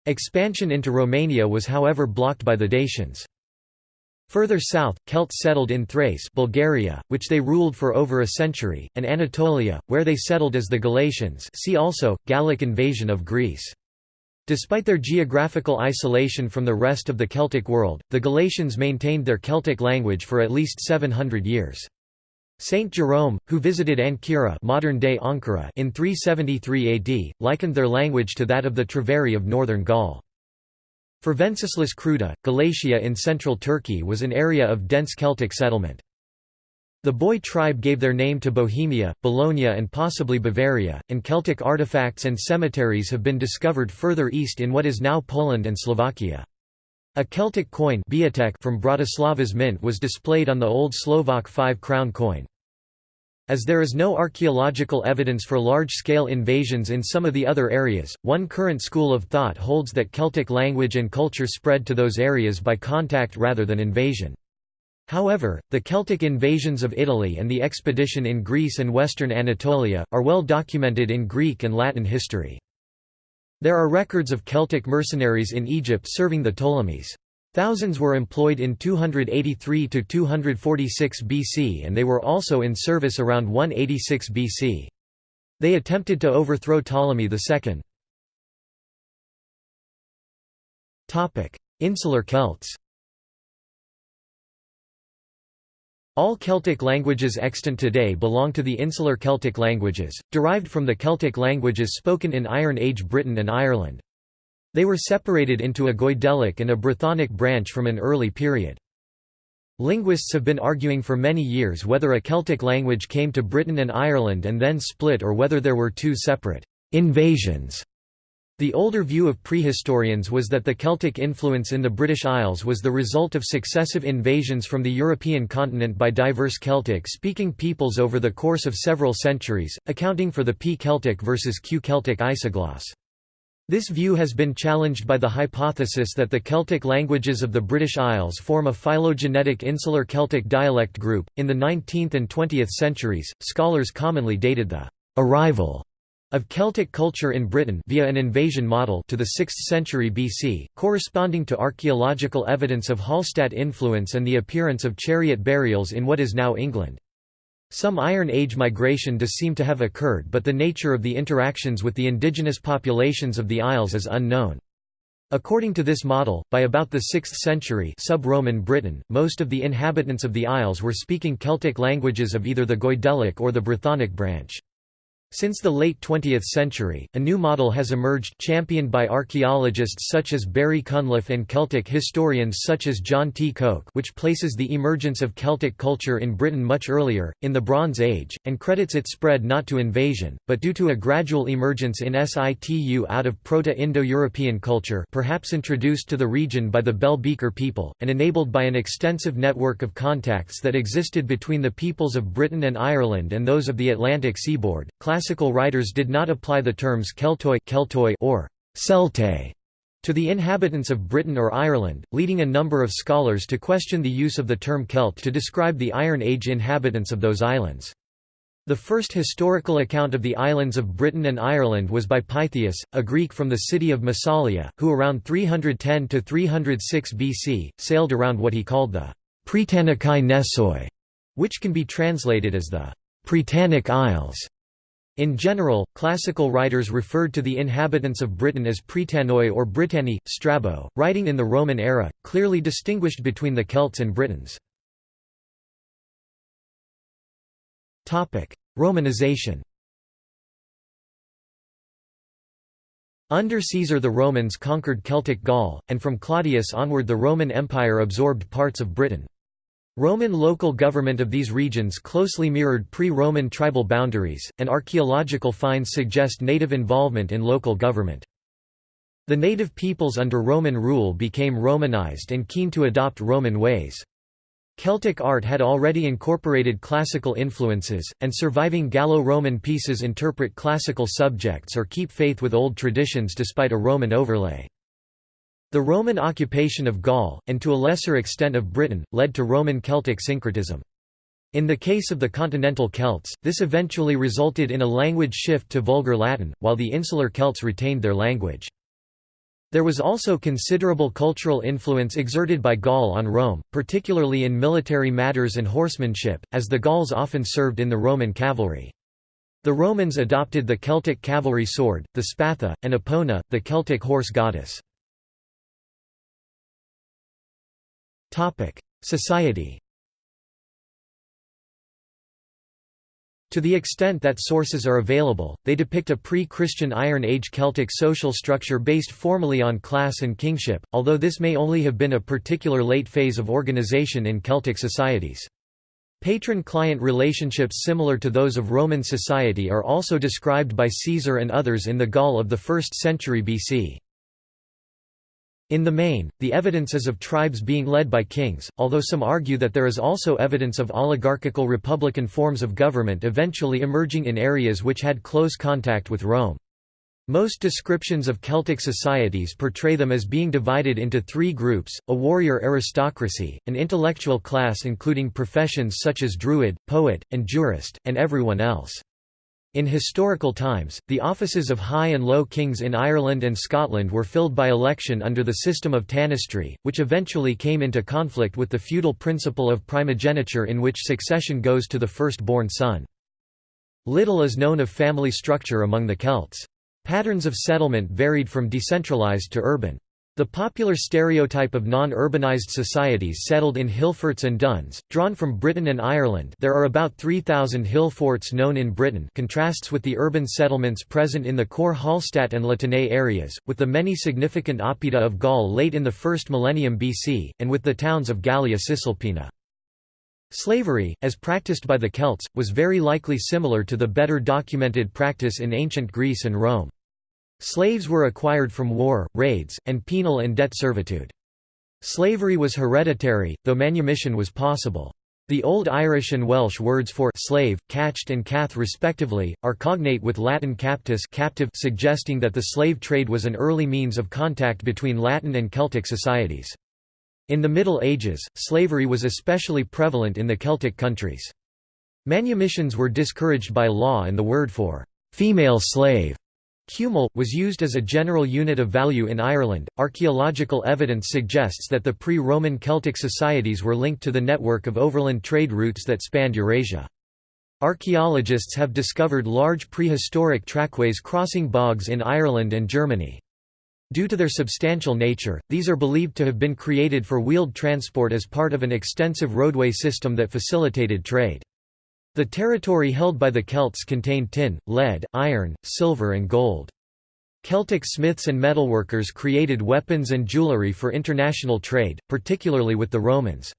Speaker 1: Expansion into Romania was however blocked by the Dacians. Further south, Celts settled in Thrace Bulgaria, which they ruled for over a century, and Anatolia, where they settled as the Galatians see also, Gallic invasion of Greece. Despite their geographical isolation from the rest of the Celtic world, the Galatians maintained their Celtic language for at least 700 years. Saint Jerome, who visited Ancyra modern-day Ankara in 373 AD, likened their language to that of the Treveri of northern Gaul. For Venceslas Kruta, Galatia in central Turkey was an area of dense Celtic settlement. The Boii tribe gave their name to Bohemia, Bologna and possibly Bavaria, and Celtic artifacts and cemeteries have been discovered further east in what is now Poland and Slovakia. A Celtic coin from Bratislava's mint was displayed on the old Slovak five-crown coin. As there is no archaeological evidence for large-scale invasions in some of the other areas, one current school of thought holds that Celtic language and culture spread to those areas by contact rather than invasion. However, the Celtic invasions of Italy and the expedition in Greece and western Anatolia, are well documented in Greek and Latin history. There are records of Celtic mercenaries in Egypt serving the Ptolemies. Thousands were employed in 283 to 246 BC and they were also in service around 186 BC. They attempted to overthrow Ptolemy II. Topic: Insular Celts. All Celtic languages extant today belong to the Insular Celtic languages, derived from the Celtic languages spoken in Iron Age Britain and Ireland. They were separated into a Goidelic and a Brythonic branch from an early period. Linguists have been arguing for many years whether a Celtic language came to Britain and Ireland and then split or whether there were two separate invasions. The older view of prehistorians was that the Celtic influence in the British Isles was the result of successive invasions from the European continent by diverse Celtic-speaking peoples over the course of several centuries, accounting for the P-Celtic versus Q-Celtic isogloss. This view has been challenged by the hypothesis that the Celtic languages of the British Isles form a phylogenetic insular Celtic dialect group. In the 19th and 20th centuries, scholars commonly dated the arrival of Celtic culture in Britain via an invasion model to the 6th century BC, corresponding to archaeological evidence of Hallstatt influence and the appearance of chariot burials in what is now England. Some Iron Age migration does seem to have occurred but the nature of the interactions with the indigenous populations of the Isles is unknown. According to this model, by about the 6th century sub-Roman Britain, most of the inhabitants of the Isles were speaking Celtic languages of either the Goidelic or the Brythonic branch. Since the late 20th century, a new model has emerged championed by archaeologists such as Barry Cunliffe and Celtic historians such as John T. Koch which places the emergence of Celtic culture in Britain much earlier, in the Bronze Age, and credits its spread not to invasion, but due to a gradual emergence in situ out of Proto-Indo-European culture perhaps introduced to the region by the Bell Beaker people, and enabled by an extensive network of contacts that existed between the peoples of Britain and Ireland and those of the Atlantic seaboard. Classical writers did not apply the terms Keltoi, Keltoi or Celtae to the inhabitants of Britain or Ireland, leading a number of scholars to question the use of the term Celt to describe the Iron Age inhabitants of those islands. The first historical account of the islands of Britain and Ireland was by Pytheas, a Greek from the city of Massalia, who around 310–306 BC, sailed around what he called the Pretanikai Nessoi, which can be translated as the Pretanic Isles. In general, classical writers referred to the inhabitants of Britain as Pretanoi or Britanni. Strabo, writing in the Roman era, clearly distinguished between the Celts and Britons. Romanization Under Caesar the Romans conquered Celtic Gaul, and from Claudius onward the Roman Empire absorbed parts of Britain. Roman local government of these regions closely mirrored pre-Roman tribal boundaries, and archaeological finds suggest native involvement in local government. The native peoples under Roman rule became Romanized and keen to adopt Roman ways. Celtic art had already incorporated classical influences, and surviving Gallo-Roman pieces interpret classical subjects or keep faith with old traditions despite a Roman overlay. The Roman occupation of Gaul, and to a lesser extent of Britain, led to Roman Celtic syncretism. In the case of the continental Celts, this eventually resulted in a language shift to Vulgar Latin, while the insular Celts retained their language. There was also considerable cultural influence exerted by Gaul on Rome, particularly in military matters and horsemanship, as the Gauls often served in the Roman cavalry. The Romans adopted the Celtic cavalry sword, the spatha, and Epona, the Celtic horse goddess. Society To the extent that sources are available, they depict a pre-Christian Iron Age Celtic social structure based formally on class and kingship, although this may only have been a particular late phase of organization in Celtic societies. Patron-client relationships similar to those of Roman society are also described by Caesar and others in the Gaul of the 1st century BC. In the main, the evidence is of tribes being led by kings, although some argue that there is also evidence of oligarchical republican forms of government eventually emerging in areas which had close contact with Rome. Most descriptions of Celtic societies portray them as being divided into three groups, a warrior aristocracy, an intellectual class including professions such as druid, poet, and jurist, and everyone else. In historical times, the offices of high and low kings in Ireland and Scotland were filled by election under the system of tanistry, which eventually came into conflict with the feudal principle of primogeniture in which succession goes to the first-born son. Little is known of family structure among the Celts. Patterns of settlement varied from decentralized to urban. The popular stereotype of non-urbanized societies settled in hill forts and duns, drawn from Britain and Ireland there are about 3,000 hill forts known in Britain contrasts with the urban settlements present in the core Hallstatt and La Tène areas, with the many significant oppida of Gaul late in the first millennium BC, and with the towns of Gallia Cisalpina. Slavery, as practiced by the Celts, was very likely similar to the better documented practice in ancient Greece and Rome. Slaves were acquired from war, raids, and penal and debt servitude. Slavery was hereditary, though manumission was possible. The Old Irish and Welsh words for slave, cacht and caeth respectively, are cognate with Latin captus captive suggesting that the slave trade was an early means of contact between Latin and Celtic societies. In the Middle Ages, slavery was especially prevalent in the Celtic countries. Manumissions were discouraged by law and the word for female slave Cumal, was used as a general unit of value in Ireland. Archaeological evidence suggests that the pre Roman Celtic societies were linked to the network of overland trade routes that spanned Eurasia. Archaeologists have discovered large prehistoric trackways crossing bogs in Ireland and Germany. Due to their substantial nature, these are believed to have been created for wheeled transport as part of an extensive roadway system that facilitated trade. The territory held by the Celts contained tin, lead, iron, silver and gold. Celtic smiths and metalworkers created weapons and jewellery for international trade, particularly with the Romans.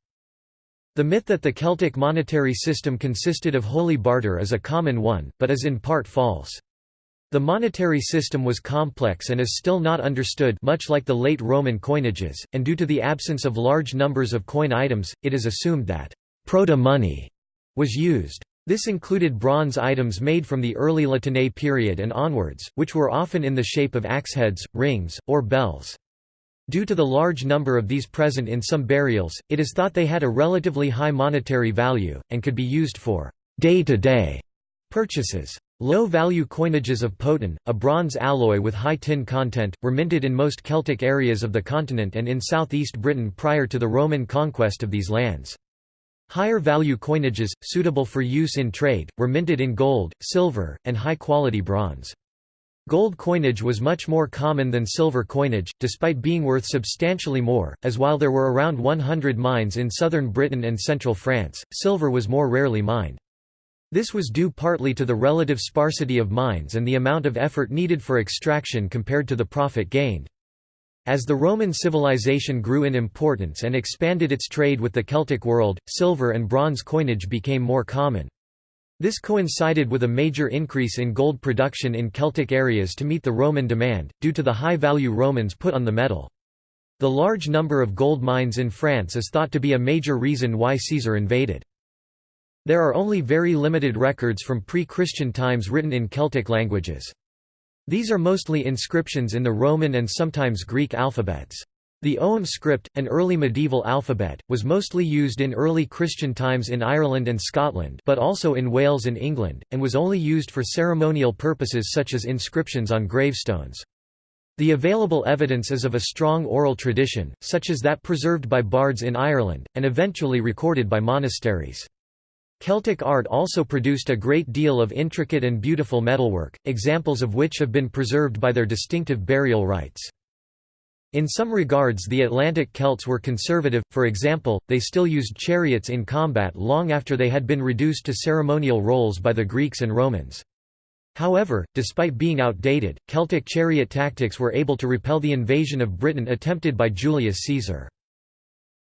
Speaker 1: The myth that the Celtic monetary system consisted of wholly barter is a common one, but is in part false. The monetary system was complex and is still not understood much like the late Roman coinages, and due to the absence of large numbers of coin items, it is assumed that proto-money was used. This included bronze items made from the early La Tène period and onwards, which were often in the shape of axe heads, rings, or bells. Due to the large number of these present in some burials, it is thought they had a relatively high monetary value, and could be used for day-to-day -day purchases. Low-value coinages of potin, a bronze alloy with high tin content, were minted in most Celtic areas of the continent and in southeast Britain prior to the Roman conquest of these lands. Higher value coinages, suitable for use in trade, were minted in gold, silver, and high-quality bronze. Gold coinage was much more common than silver coinage, despite being worth substantially more, as while there were around 100 mines in southern Britain and central France, silver was more rarely mined. This was due partly to the relative sparsity of mines and the amount of effort needed for extraction compared to the profit gained. As the Roman civilization grew in importance and expanded its trade with the Celtic world, silver and bronze coinage became more common. This coincided with a major increase in gold production in Celtic areas to meet the Roman demand, due to the high value Romans put on the metal. The large number of gold mines in France is thought to be a major reason why Caesar invaded. There are only very limited records from pre-Christian times written in Celtic languages. These are mostly inscriptions in the Roman and sometimes Greek alphabets. The Ogham script, an early medieval alphabet, was mostly used in early Christian times in Ireland and Scotland but also in Wales and England, and was only used for ceremonial purposes such as inscriptions on gravestones. The available evidence is of a strong oral tradition, such as that preserved by bards in Ireland, and eventually recorded by monasteries. Celtic art also produced a great deal of intricate and beautiful metalwork, examples of which have been preserved by their distinctive burial rites. In some regards the Atlantic Celts were conservative, for example, they still used chariots in combat long after they had been reduced to ceremonial roles by the Greeks and Romans. However, despite being outdated, Celtic chariot tactics were able to repel the invasion of Britain attempted by Julius Caesar.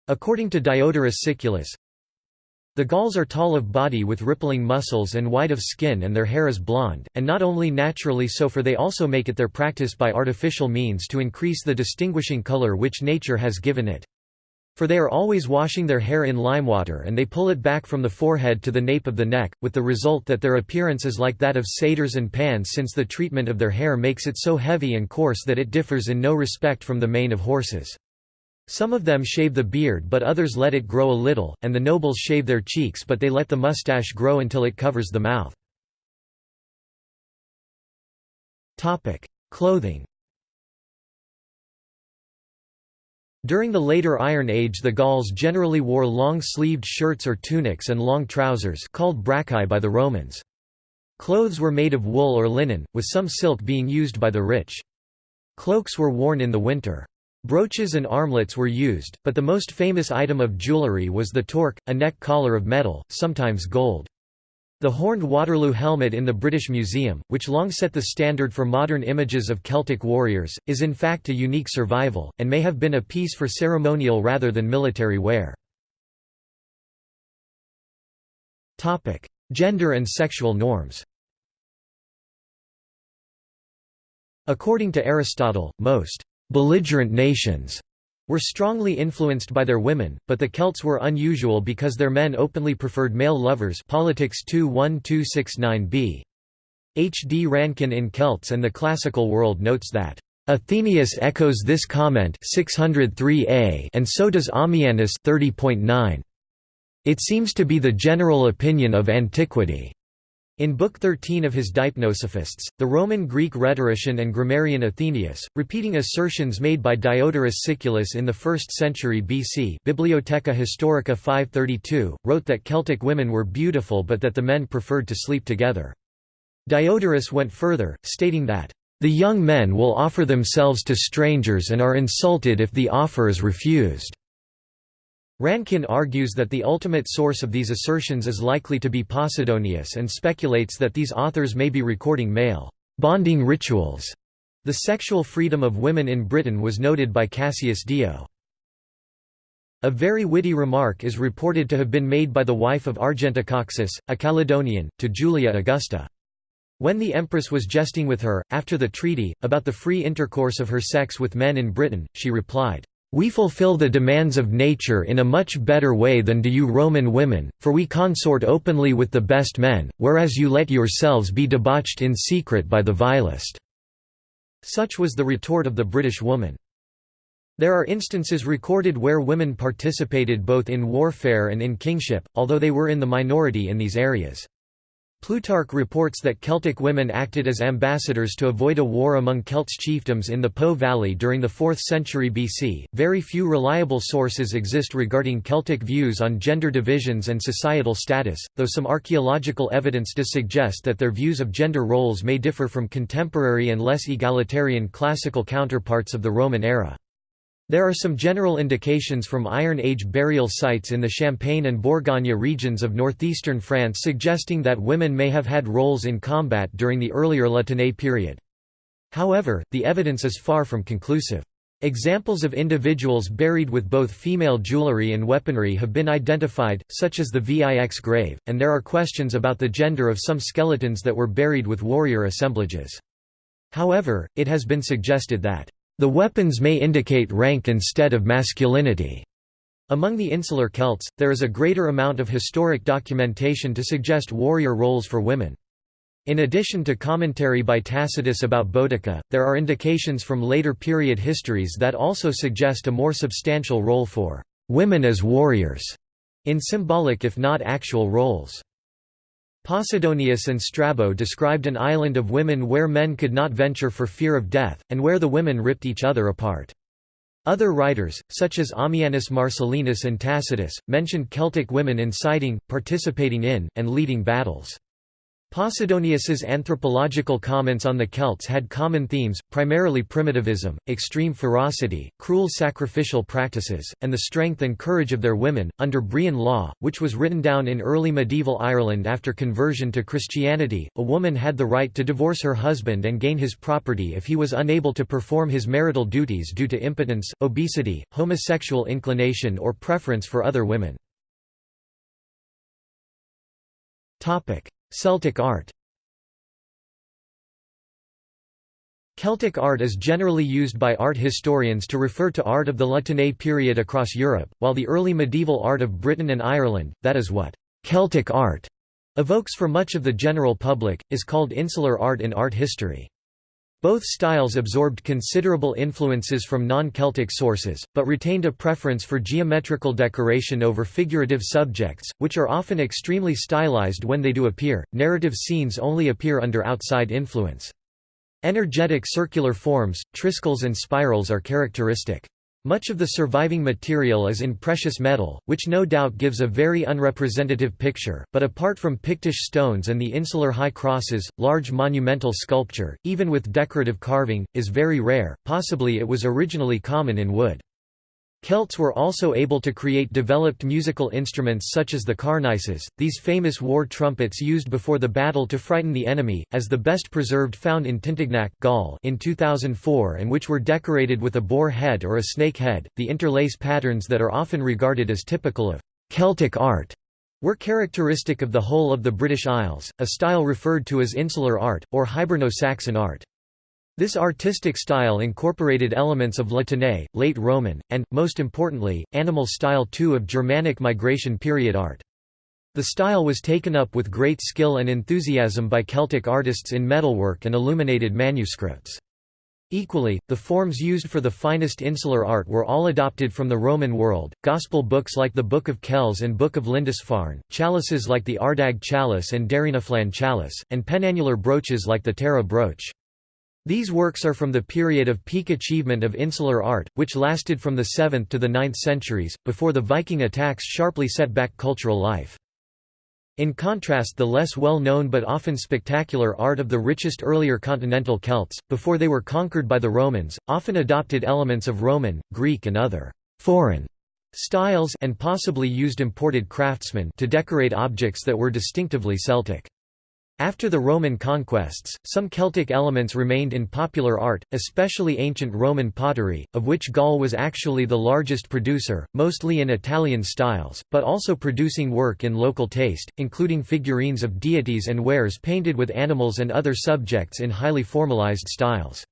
Speaker 1: According to Diodorus Siculus, The Gauls are tall of body with rippling muscles and white of skin and their hair is blonde, and not only naturally so for they also make it their practice by artificial means to increase the distinguishing color which nature has given it. For they are always washing their hair in limewater and they pull it back from the forehead to the nape of the neck, with the result that their appearance is like that of satyrs and pans since the treatment of their hair makes it so heavy and coarse that it differs in no respect from the mane of horses. Some of them shave the beard but others let it grow a little, and the nobles shave their cheeks but they let the mustache grow until it covers the mouth. Clothing During the later Iron Age the Gauls generally wore long-sleeved shirts or tunics and long trousers called braccae by the Romans. Clothes were made of wool or linen, with some silk being used by the rich. Cloaks were worn in the winter. Brooches and armlets were used, but the most famous item of jewellery was the torque, a neck collar of metal, sometimes gold. The horned Waterloo helmet in the British Museum, which long set the standard for modern images of Celtic warriors, is in fact a unique survival, and may have been a piece for ceremonial rather than military wear. Gender and sexual norms According to Aristotle, most belligerent nations were strongly influenced by their women, but the Celts were unusual because their men openly preferred male lovers Politics 21269b. H. D. Rankin in Celts and the Classical World notes that Athenaeus echoes this comment 603a and so does Ammianus 30.9. It seems to be the general opinion of antiquity in Book 13 of his Deipnosophists, the Roman-Greek rhetorician and grammarian Athenaeus, repeating assertions made by Diodorus Siculus in the 1st century BC Bibliotheca Historica 532, wrote that Celtic women were beautiful but that the men preferred to sleep together. Diodorus went further, stating that, "...the young men will offer themselves to strangers and are insulted if the offer is refused." Rankin argues that the ultimate source of these assertions is likely to be Posidonius and speculates that these authors may be recording male bonding rituals. The sexual freedom of women in Britain was noted by Cassius Dio. A very witty remark is reported to have been made by the wife of Argentocoxus, a Caledonian, to Julia Augusta. When the empress was jesting with her, after the treaty, about the free intercourse of her sex with men in Britain, she replied, we fulfill the demands of nature in a much better way than do you Roman women, for we consort openly with the best men, whereas you let yourselves be debauched in secret by the vilest." Such was the retort of the British woman. There are instances recorded where women participated both in warfare and in kingship, although they were in the minority in these areas. Plutarch reports that Celtic women acted as ambassadors to avoid a war among Celts chiefdoms in the Po Valley during the 4th century BC. Very few reliable sources exist regarding Celtic views on gender divisions and societal status, though some archaeological evidence does suggest that their views of gender roles may differ from contemporary and less egalitarian classical counterparts of the Roman era. There are some general indications from Iron Age burial sites in the Champagne and Bourgogne regions of northeastern France suggesting that women may have had roles in combat during the earlier La Tène period. However, the evidence is far from conclusive. Examples of individuals buried with both female jewelry and weaponry have been identified, such as the Vix grave, and there are questions about the gender of some skeletons that were buried with warrior assemblages. However, it has been suggested that the weapons may indicate rank instead of masculinity. Among the insular Celts, there is a greater amount of historic documentation to suggest warrior roles for women. In addition to commentary by Tacitus about Boudica, there are indications from later period histories that also suggest a more substantial role for women as warriors in symbolic if not actual roles. Posidonius and Strabo described an island of women where men could not venture for fear of death, and where the women ripped each other apart. Other writers, such as Ammianus Marcellinus and Tacitus, mentioned Celtic women inciting, participating in, and leading battles. Posidonius's anthropological comments on the Celts had common themes, primarily primitivism, extreme ferocity, cruel sacrificial practices, and the strength and courage of their women. Under Brehon law, which was written down in early medieval Ireland after conversion to Christianity, a woman had the right to divorce her husband and gain his property if he was unable to perform his marital duties due to impotence, obesity, homosexual inclination, or preference for other women. Celtic art Celtic art is generally used by art historians to refer to art of the La Tène period across Europe, while the early medieval art of Britain and Ireland, that is what «Celtic art» evokes for much of the general public, is called insular art in art history. Both styles absorbed considerable influences from non-Celtic sources, but retained a preference for geometrical decoration over figurative subjects, which are often extremely stylized when they do appear. Narrative scenes only appear under outside influence. Energetic circular forms, triskeles and spirals are characteristic. Much of the surviving material is in precious metal, which no doubt gives a very unrepresentative picture, but apart from Pictish stones and the insular high crosses, large monumental sculpture, even with decorative carving, is very rare, possibly it was originally common in wood. Celts were also able to create developed musical instruments such as the carnyces, these famous war trumpets used before the battle to frighten the enemy, as the best preserved found in Tintignac Gaul in 2004 and which were decorated with a boar head or a snake head. The interlace patterns that are often regarded as typical of Celtic art were characteristic of the whole of the British Isles, a style referred to as insular art, or Hiberno-Saxon art. This artistic style incorporated elements of La Tène, late Roman, and, most importantly, animal style too of Germanic migration period art. The style was taken up with great skill and enthusiasm by Celtic artists in metalwork and illuminated manuscripts. Equally, the forms used for the finest insular art were all adopted from the Roman world, gospel books like the Book of Kells and Book of Lindisfarne, chalices like the Ardagh chalice and Derrynaflan chalice, and penannular brooches like the Tara brooch. These works are from the period of peak achievement of insular art, which lasted from the 7th to the 9th centuries, before the Viking attacks sharply set back cultural life. In contrast the less well-known but often spectacular art of the richest earlier continental Celts, before they were conquered by the Romans, often adopted elements of Roman, Greek and other «foreign» styles and possibly used imported craftsmen to decorate objects that were distinctively Celtic. After the Roman conquests, some Celtic elements remained in popular art, especially ancient Roman pottery, of which Gaul was actually the largest producer, mostly in Italian styles, but also producing work in local taste, including figurines of deities and wares painted with animals and other subjects in highly formalized styles.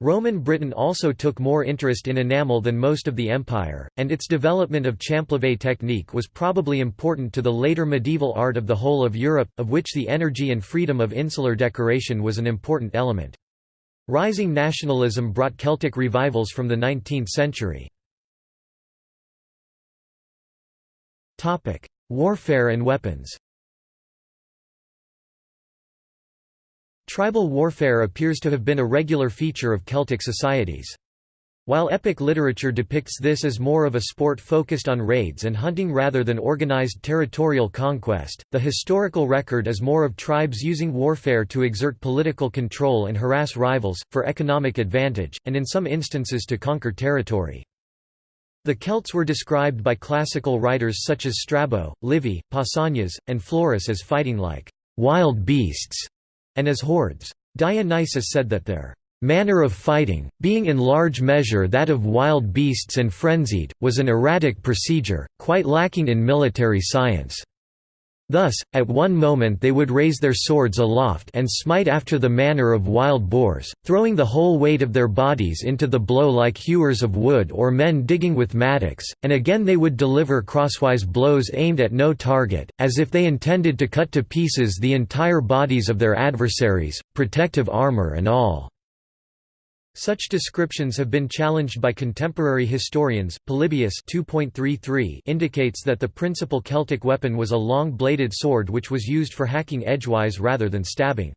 Speaker 1: Roman Britain also took more interest in enamel than most of the empire, and its development of champlevé technique was probably important to the later medieval art of the whole of Europe, of which the energy and freedom of insular decoration was an important element. Rising nationalism brought Celtic revivals from the 19th century. Warfare and weapons Tribal warfare appears to have been a regular feature of Celtic societies. While epic literature depicts this as more of a sport focused on raids and hunting rather than organized territorial conquest, the historical record is more of tribes using warfare to exert political control and harass rivals, for economic advantage, and in some instances to conquer territory. The Celts were described by classical writers such as Strabo, Livy, Pausanias, and Florus as fighting like wild beasts and as hordes. Dionysius said that their manner of fighting, being in large measure that of wild beasts and frenzied, was an erratic procedure, quite lacking in military science. Thus, at one moment they would raise their swords aloft and smite after the manner of wild boars, throwing the whole weight of their bodies into the blow like hewers of wood or men digging with mattocks, and again they would deliver crosswise blows aimed at no target, as if they intended to cut to pieces the entire bodies of their adversaries, protective armour and all. Such descriptions have been challenged by contemporary historians. Polybius 2.33 indicates that the principal Celtic weapon was a long-bladed sword which was used for hacking edgewise rather than stabbing.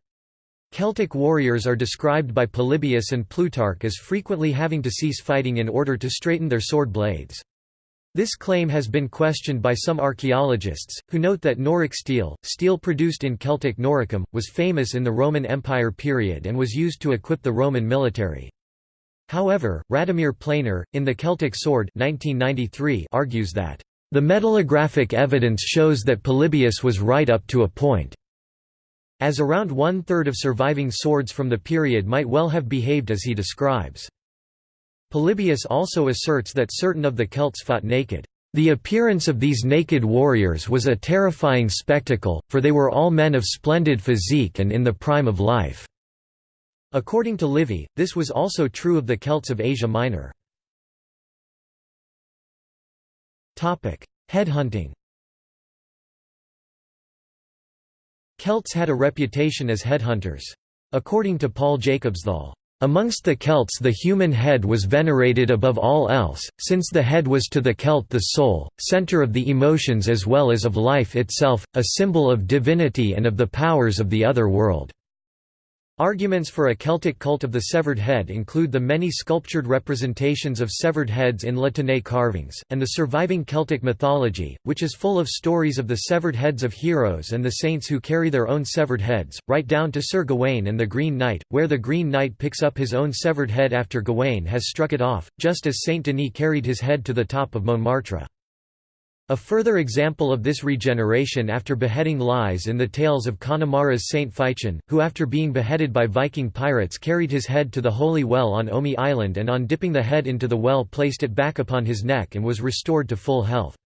Speaker 1: Celtic warriors are described by Polybius and Plutarch as frequently having to cease fighting in order to straighten their sword blades. This claim has been questioned by some archaeologists, who note that Noric steel, steel produced in Celtic Noricum, was famous in the Roman Empire period and was used to equip the Roman military. However, Radomir Pleiner, in The Celtic Sword 1993 argues that, "...the metallographic evidence shows that Polybius was right up to a point." as around one-third of surviving swords from the period might well have behaved as he describes. Polybius also asserts that certain of the Celts fought naked. The appearance of these naked warriors was a terrifying spectacle, for they were all men of splendid physique and in the prime of life." According to Livy, this was also true of the Celts of Asia Minor. Headhunting Celts had a reputation as headhunters. According to Paul Jacobsthal, Amongst the Celts the human head was venerated above all else, since the head was to the Celt the soul, centre of the emotions as well as of life itself, a symbol of divinity and of the powers of the other world. Arguments for a Celtic cult of the severed head include the many sculptured representations of severed heads in La carvings, and the surviving Celtic mythology, which is full of stories of the severed heads of heroes and the saints who carry their own severed heads, right down to Sir Gawain and the Green Knight, where the Green Knight picks up his own severed head after Gawain has struck it off, just as Saint Denis carried his head to the top of Montmartre. A further example of this regeneration after beheading lies in the tales of Connemara's Saint Feichin, who after being beheaded by Viking pirates carried his head to the Holy Well on Omey Island and on dipping the head into the well placed it back upon his neck and was restored to full health.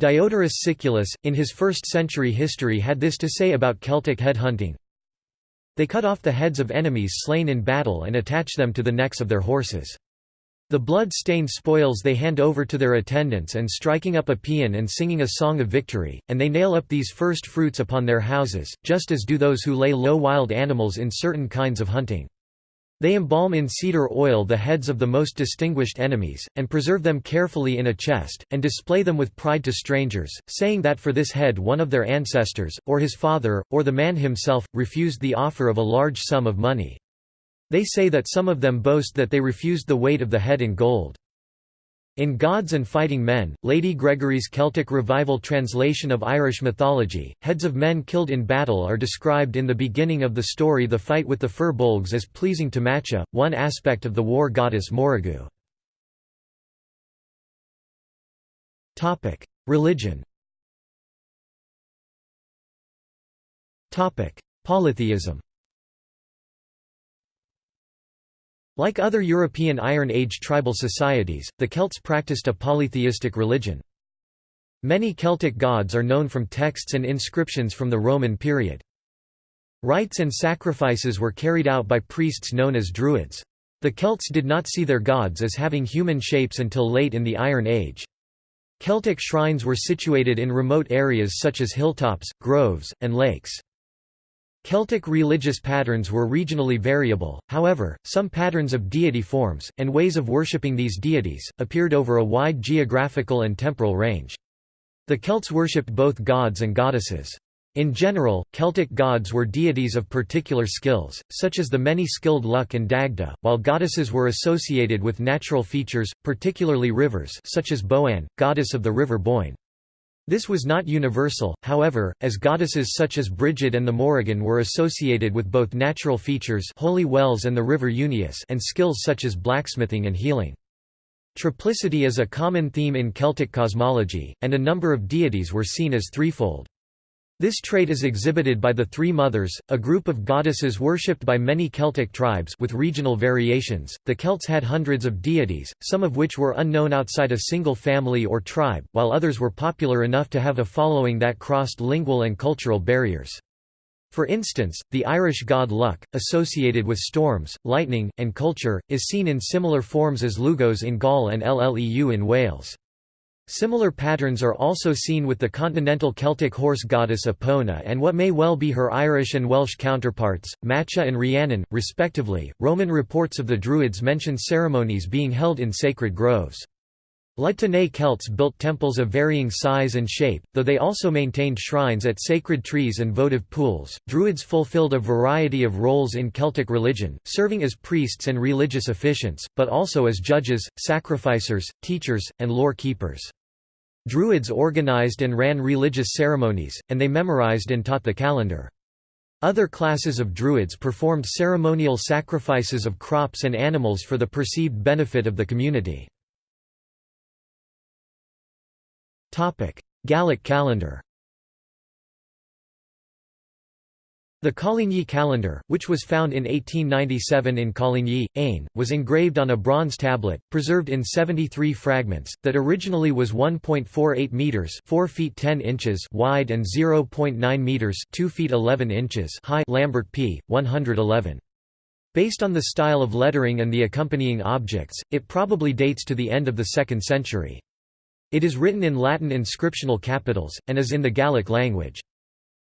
Speaker 1: Diodorus Siculus, in his 1st century history had this to say about Celtic head hunting. They cut off the heads of enemies slain in battle and attach them to the necks of their horses. The blood-stained spoils they hand over to their attendants and striking up a paean and singing a song of victory, and they nail up these first fruits upon their houses, just as do those who lay low wild animals in certain kinds of hunting. They embalm in cedar oil the heads of the most distinguished enemies, and preserve them carefully in a chest, and display them with pride to strangers, saying that for this head one of their ancestors, or his father, or the man himself, refused the offer of a large sum of money. They say that some of them boast that they refused the weight of the head in gold. In Gods and Fighting Men, Lady Gregory's Celtic Revival translation of Irish mythology, heads of men killed in battle are described in the beginning of the story the fight with the fir bolgs as pleasing to Macha, one aspect of the war goddess Morrigu. Religion Polytheism Like other European Iron Age tribal societies, the Celts practiced a polytheistic religion. Many Celtic gods are known from texts and inscriptions from the Roman period. Rites and sacrifices were carried out by priests known as Druids. The Celts did not see their gods as having human shapes until late in the Iron Age. Celtic shrines were situated in remote areas such as hilltops, groves, and lakes. Celtic religious patterns were regionally variable, however, some patterns of deity forms, and ways of worshipping these deities, appeared over a wide geographical and temporal range. The Celts worshipped both gods and goddesses. In general, Celtic gods were deities of particular skills, such as the many-skilled Lugh and Dagda, while goddesses were associated with natural features, particularly rivers such as Boann, goddess of the river Boyne. This was not universal, however, as goddesses such as Brigid and the Morrigan were associated with both natural features holy wells and the river Unshin and skills such as blacksmithing and healing. Triplicity is a common theme in Celtic cosmology, and a number of deities were seen as threefold. This trait is exhibited by the Three Mothers, a group of goddesses worshipped by many Celtic tribes with regional variations. The Celts had hundreds of deities, some of which were unknown outside a single family or tribe, while others were popular enough to have a following that crossed lingual and cultural barriers. For instance, the Irish god Lugh, associated with storms, lightning, and culture, is seen in similar forms as Lugos in Gaul and Lleu in Wales. Similar patterns are also seen with the continental Celtic horse goddess Epona and what may well be her Irish and Welsh counterparts, Macha and Rhiannon, respectively. Roman reports of the Druids mention ceremonies being held in sacred groves. La Tène Celts built temples of varying size and shape, though they also maintained shrines at sacred trees and votive pools. Druids fulfilled a variety of roles in Celtic religion, serving as priests and religious officiants, but also as judges, sacrificers, teachers, and lore keepers. Druids organized and ran religious ceremonies, and they memorized and taught the calendar. Other classes of Druids performed ceremonial sacrifices of crops and animals for the perceived benefit of the community. Gallic calendar The Coligny calendar, which was found in 1897 in Coligny, Aisne, was engraved on a bronze tablet, preserved in 73 fragments, that originally was 1.48 meters (4 feet 10 inches) wide and 0.9 meters (2 feet 11 inches) high. Lambert p. 111. Based on the style of lettering and the accompanying objects, it probably dates to the end of the 2nd century. It is written in Latin inscriptional capitals, and is in the Gallic language.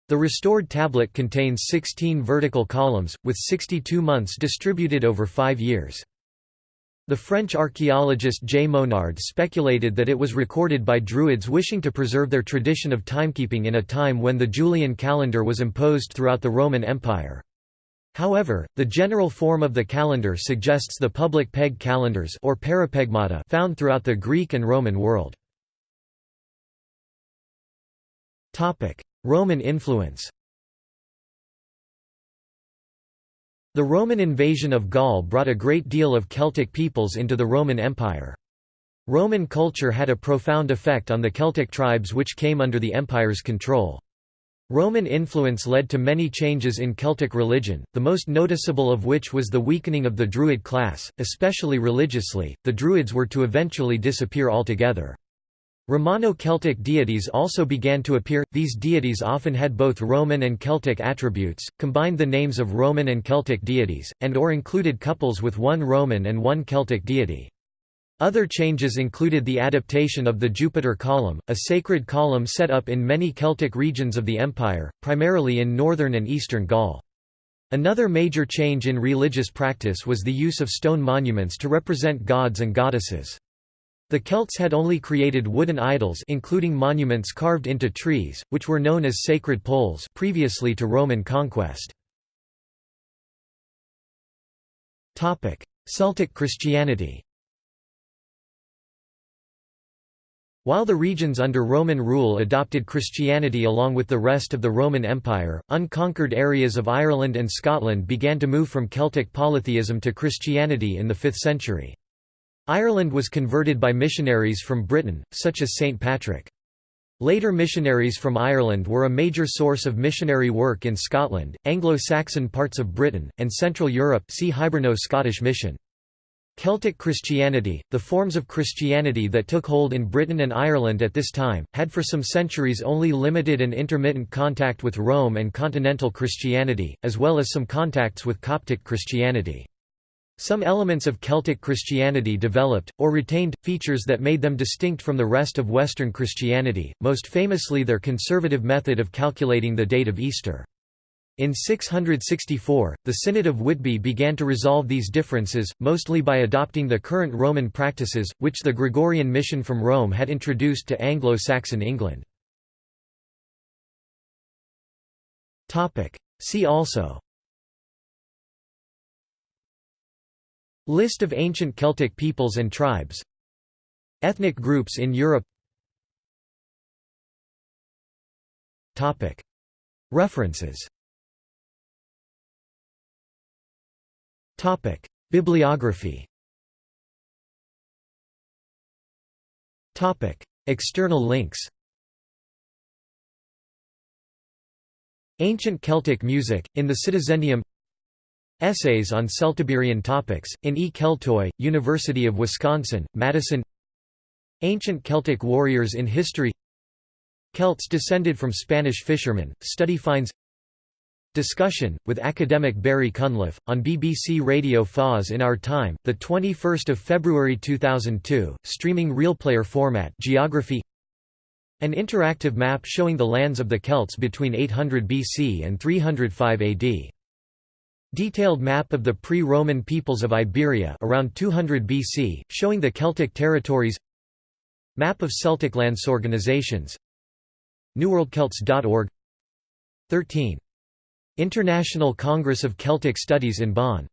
Speaker 1: The restored tablet contains 16 vertical columns, with 62 months distributed over five years. The French archaeologist J. Monard speculated that it was recorded by Druids wishing to preserve their tradition of timekeeping in a time when the Julian calendar was imposed throughout the Roman Empire. However, the general form of the calendar suggests the public peg calendars or parapegmata found throughout the Greek and Roman world. Roman influence The Roman invasion of Gaul brought a great deal of Celtic peoples into the Roman Empire. Roman culture had a profound effect on the Celtic tribes which came under the empire's control. Roman influence led to many changes in Celtic religion, the most noticeable of which was the weakening of the Druid class, especially religiously. The Druids were to eventually disappear altogether. Romano-Celtic deities also began to appear, these deities often had both Roman and Celtic attributes, combined the names of Roman and Celtic deities, and or included couples with one Roman and one Celtic deity. Other changes included the adaptation of the Jupiter column, a sacred column set up in many Celtic regions of the empire, primarily in northern and eastern Gaul. Another major change in religious practice was the use of stone monuments to represent gods and goddesses. The Celts had only created wooden idols including monuments carved into trees, which were known as sacred poles previously to Roman conquest. Celtic Christianity While the regions under Roman rule adopted Christianity along with the rest of the Roman Empire, unconquered areas of Ireland and Scotland began to move from Celtic polytheism to Christianity in the 5th century. Ireland was converted by missionaries from Britain, such as St. Patrick. Later missionaries from Ireland were a major source of missionary work in Scotland, Anglo-Saxon parts of Britain, and Central Europe see Hiberno-Scottish Mission. Celtic Christianity, the forms of Christianity that took hold in Britain and Ireland at this time, had for some centuries only limited and intermittent contact with Rome and continental Christianity, as well as some contacts with Coptic Christianity. Some elements of Celtic Christianity developed, or retained, features that made them distinct from the rest of Western Christianity, most famously their conservative method of calculating the date of Easter. In 664, the Synod of Whitby began to resolve these differences, mostly by adopting the current Roman practices, which the Gregorian mission from Rome had introduced to Anglo-Saxon England. See also List of ancient Celtic peoples and tribes. Ethnic groups in Europe. References. Bibliography. External links. Ancient Celtic music, in the Citizendium Essays on Celtiberian topics, in E. Keltoi, University of Wisconsin, Madison. Ancient Celtic warriors in history. Celts descended from Spanish fishermen, study finds. Discussion, with academic Barry Cunliffe, on BBC Radio 4's in Our Time, 21 February 2002, streaming RealPlayer format Geography. An interactive map showing the lands of the Celts between 800 BC and 305 AD Detailed map of the pre-Roman peoples of Iberia around 200 BC, showing the Celtic territories Map of Celtic lands organizations NewWorldCelts.org 13. International Congress of Celtic Studies in Bonn